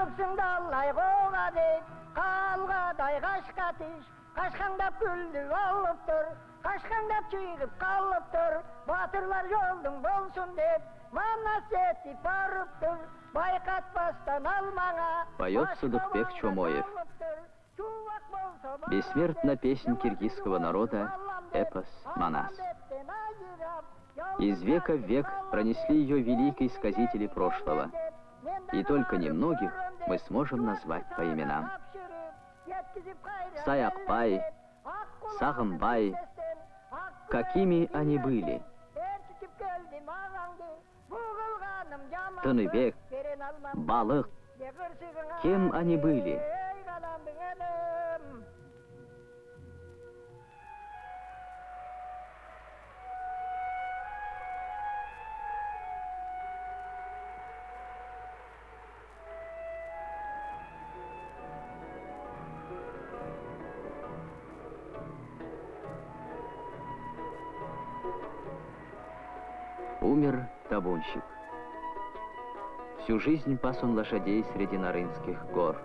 салыпсың далай қоға дейт қалғадай қашқа тиш қашқаңдап күлді алып тұр қашқаңдап күйігіп қалып тұр батырлар жолдың болсын деп манас етіп барып тұр байқатпастан алмаңа Поет Садыкбек Чомоев. Бессмертна песнь киргизского народа, эпос «Манас». Из века в век пронесли ее великие сказители прошлого, и только немногих мы сможем назвать по именам. Саякпай, Сағымбай, какими они были? Тыныбек, Балық, кем они были? Табунщик. Всю жизнь пас он лошадей среди Нарынских гор.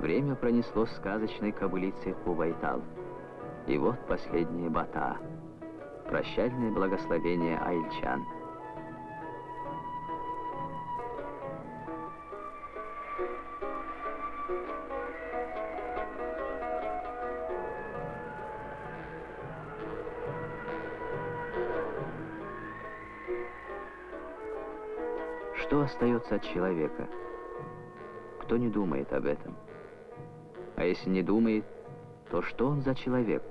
Время пронесло сказочной кобылицей Кубайтал. И вот последние бата. Прощальное благословение айльчан. Остается от человека? Кто не думает об этом? А если не думает, то что он за человек?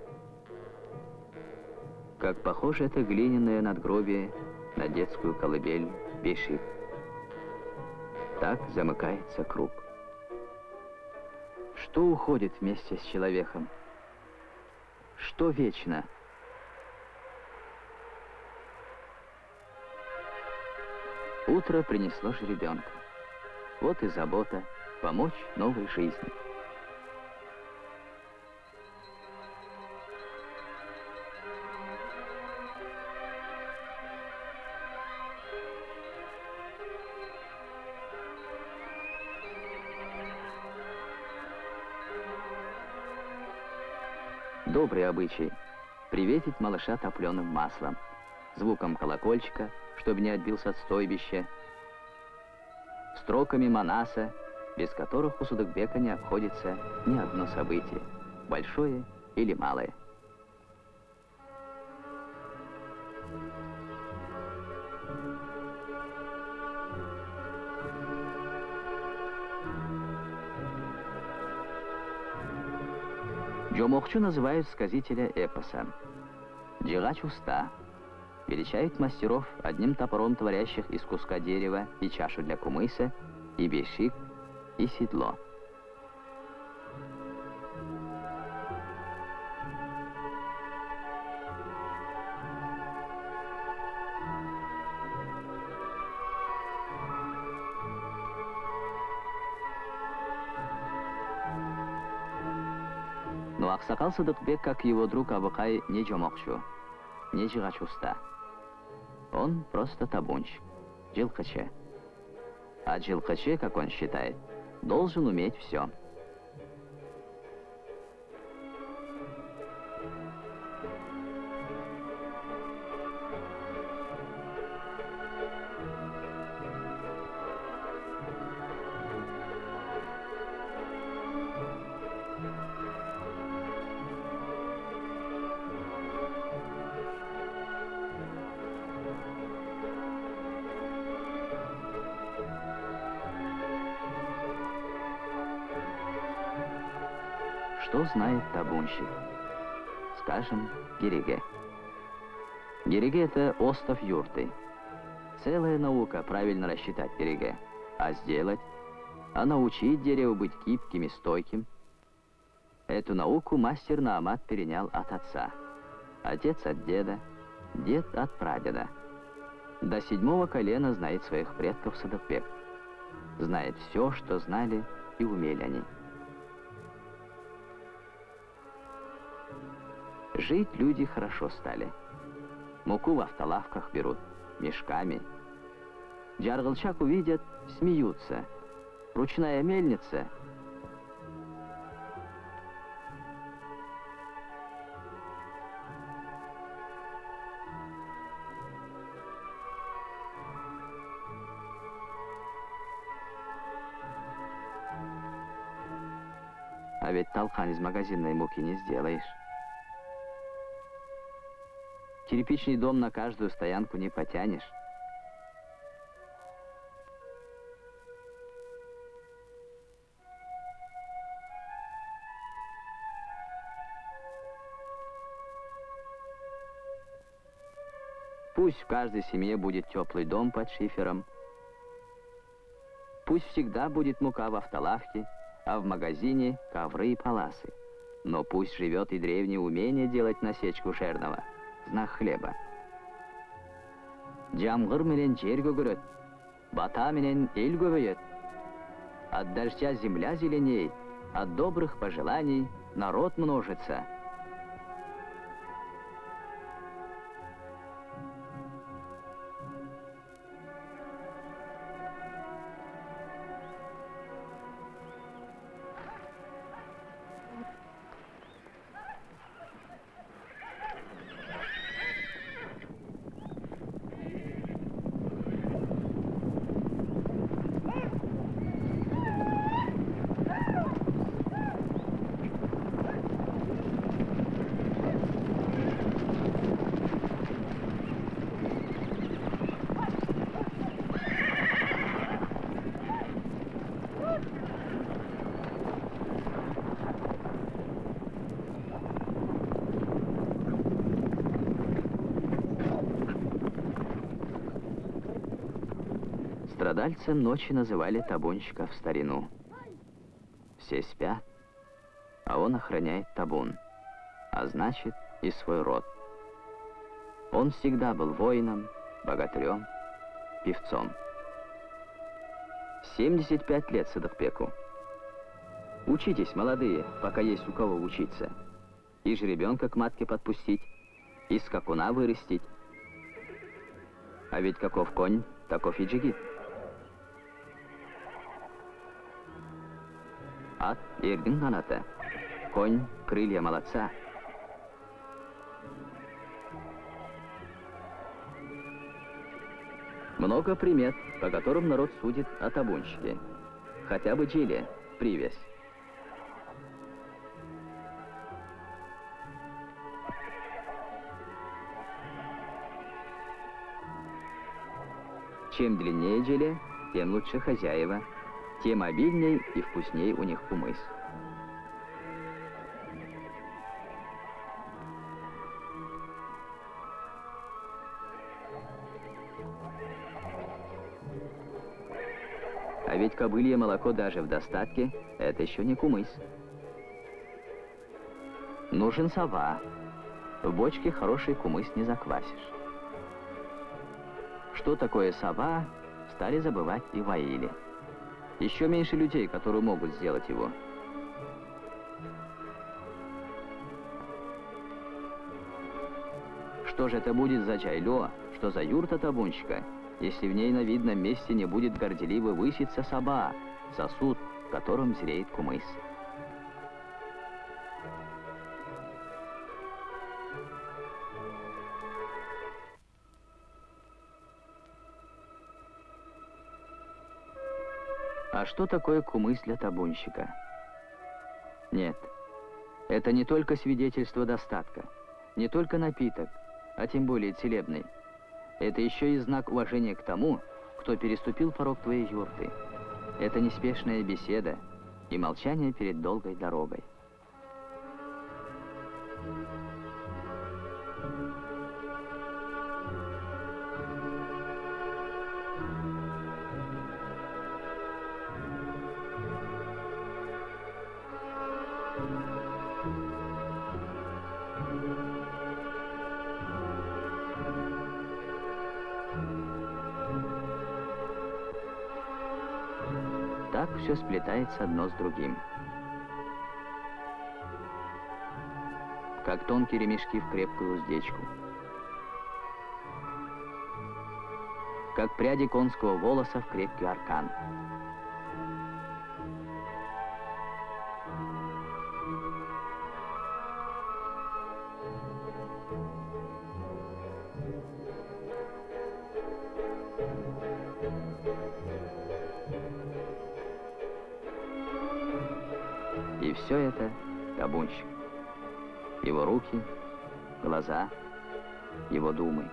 Как похоже это глиняное надгробие на детскую колыбель Бешик. Так замыкается круг. Что уходит вместе с человеком? Что вечно? Утро принесло жеребенка. Вот и забота помочь новой жизни. Добрый обычай — приветить малыша топленым маслом, звуком колокольчика, чтобы не отбился от стойбища, строками Манаса, без которых у Судакбека не обходится ни одно событие, большое или малое. Джомохчу называют сказителя эпоса. Джигач уста. Величают мастеров одним топором творящих из куска дерева и чашу для кумыса, и бешик, и седло. Но Аксакал Садыкбек, как его друг Абыкай, не Джомокшу, не Джигач уста. Он просто табунщик, джилкаче. А джилкаче, как он считает, должен уметь все. Что знает табунщик? Скажем, Гериге. Гериге — это остов юрты. Целая наука правильно рассчитать Гериге. А сделать? А научить дерево быть гибким и стойким? Эту науку мастер Наамат перенял от отца. Отец от деда, дед от прадеда. До седьмого колена знает своих предков Садокбек. Знает все, что знали и умели они. Жить люди хорошо стали. Муку в автолавках берут, мешками. Джаргалчак увидят, смеются. Ручная мельница А ведь толкан из магазинной муки не сделаешь. Кирпичный дом на каждую стоянку не потянешь. Пусть в каждой семье будет теплый дом под шифером. Пусть всегда будет мука в автолавке, а в магазине ковры и паласы. Но пусть живет и древнее умение делать насечку шерного, знак хлеба. Жамғыр менен жер көгерет, бата менен эл көбейет. От дождя земля зеленеет, от добрых пожеланий народ множится. Страдальцем ночи называли табунщика в старину. Все спят, а он охраняет табун, а значит и свой род. Он всегда был воином, богатырем, певцом. 75 лет Садахпеку. Учитесь, молодые, пока есть у кого учиться. И жеребенка к матке подпустить, и скакуна вырастить. А ведь каков конь, таков и джигит. Ат — ердің қанаты. Конь — крылья молодца. Много примет, по которым народ судит о табунщике. Хотя бы Чили, привязь. Чем длиннее Джили, тем лучше хозяева, тем обильней и вкусней у них кумыс. А ведь кобылье молоко даже в достатке – это еще не кумыс. Нужен сова. В бочке хороший кумыс не заквасишь. Что такое сова, стали забывать и воили. Еще меньше людей, которые могут сделать его. Что же это будет за чайло, что за юрта табунщика, если в ней на видном месте не будет горделиво выситься соба, сосуд, в котором зреет кумыс? А что такое кумыс для табунщика? Нет, это не только свидетельство достатка, не только напиток, а тем более целебный. Это еще и знак уважения к тому, кто переступил порог твоей юрты. Это неспешная беседа и молчание перед долгой дорогой. Так все сплетается одно с другим. Как тонкие ремешки в крепкую уздечку. как пряди конского волоса в крепкий аркан. И все это табунщик. Его руки, глаза, его думы.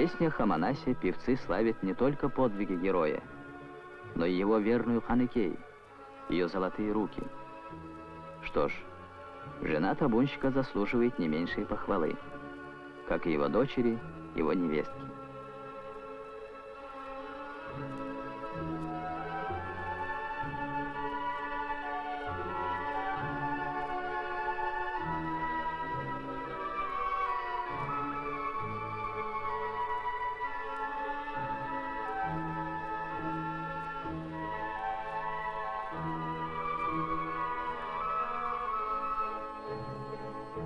Песнях о певцы славят не только подвиги героя, но и его верную Ханекей, ее золотые руки. Что ж, жена табунщика заслуживает не меньшей похвалы, как и его дочери, его невестки.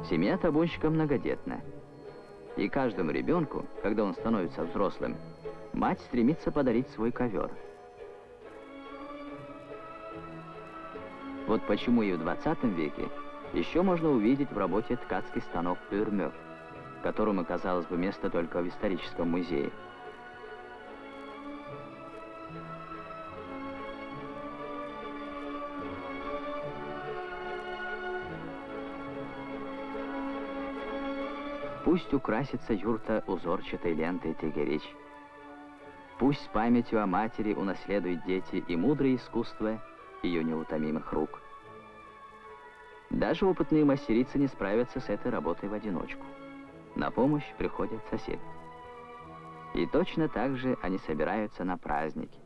Семья табунщика многодетна. И каждому ребенку, когда он становится взрослым, мать стремится подарить свой ковер. Вот почему и в 20 веке еще можно увидеть в работе ткацкий станок Пюрмёв, которому, казалось бы, место только в историческом музее. Пусть украсится юрта узорчатой лентой тегерич. Пусть памятью о матери унаследуют дети и мудрое искусство ее неутомимых рук. Даже опытные мастерицы не справятся с этой работой в одиночку. На помощь приходят соседи. И точно так же они собираются на праздники.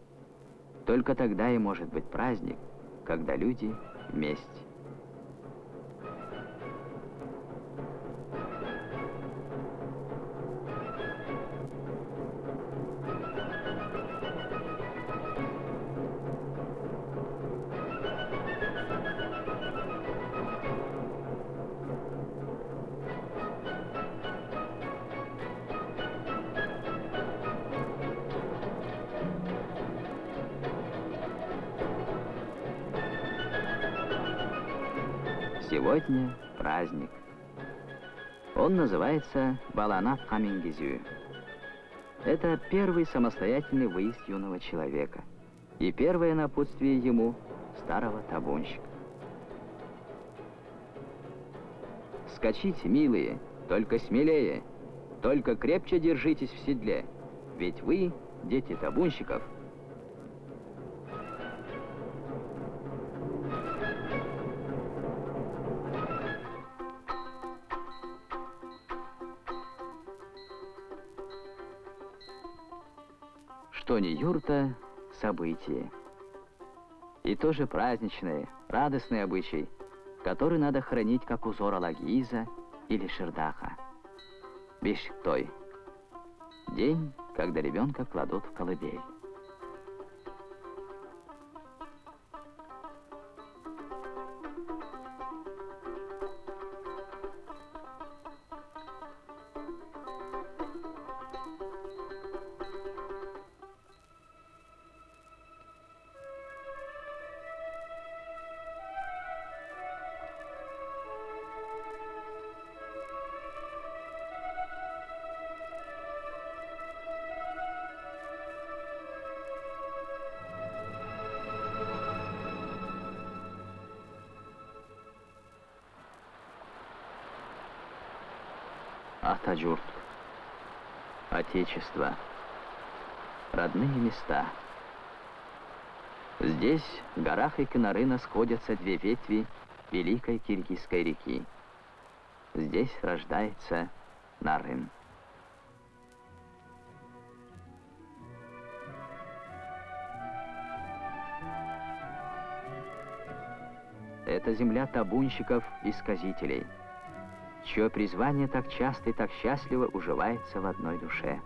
Только тогда и может быть праздник, когда люди вместе. Сегодня праздник. Он называется Баланат Хамингизю. Это первый самостоятельный выезд юного человека. И первое напутствие ему старого табунщика. Скачите, милые, только смелее, только крепче держитесь в седле, ведь вы, дети табунщиков, что не юрта, событие. И тоже праздничный, радостный обычай, который надо хранить как узор Алагиза или Шердаха. Бештой. День, когда ребенка кладут в колыбель. Атаджурт. Отечество. Родные места. Здесь, в горах и Кинарына, сходятся две ветви Великой Киргизской реки. Здесь рождается Нарын. Это земля табунщиков и сказителей – чье призвание так часто и так счастливо уживается в одной душе.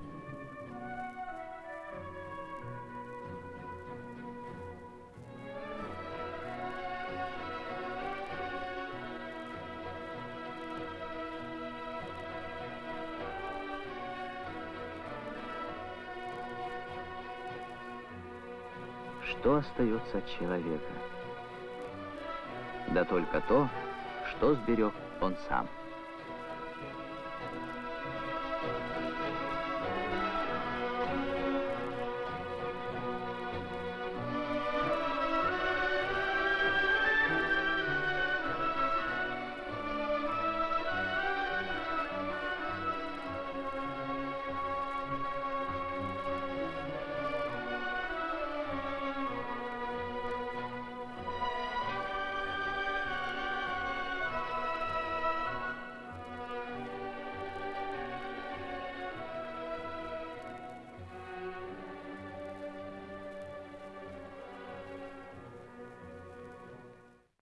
Что остается от человека? Да только то, что сберег он сам.